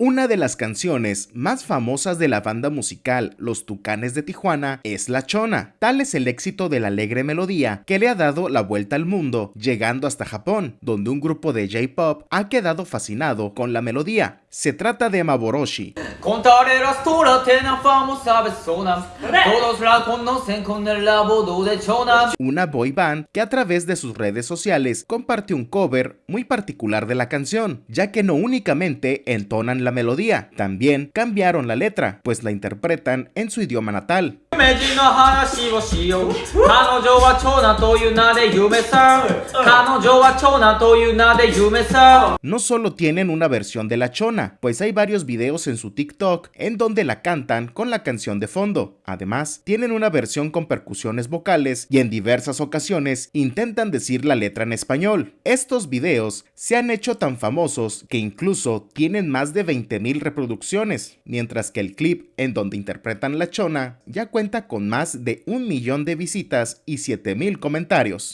Una de las canciones más famosas de la banda musical Los Tucanes de Tijuana es La Chona. Tal es el éxito de la alegre melodía que le ha dado la vuelta al mundo, llegando hasta Japón, donde un grupo de J-pop ha quedado fascinado con la melodía. Se trata de Maboroshi. Una boy band que a través de sus redes sociales compartió un cover muy particular de la canción, ya que no únicamente entonan la melodía, también cambiaron la letra, pues la interpretan en su idioma natal. No solo tienen una versión de la chona, pues hay varios videos en su TikTok en donde la cantan con la canción de fondo. Además, tienen una versión con percusiones vocales y en diversas ocasiones intentan decir la letra en español. Estos videos se han hecho tan famosos que incluso tienen más de 20.000 reproducciones, mientras que el clip en donde interpretan la chona ya cuenta con más de un millón de visitas y 7000 comentarios.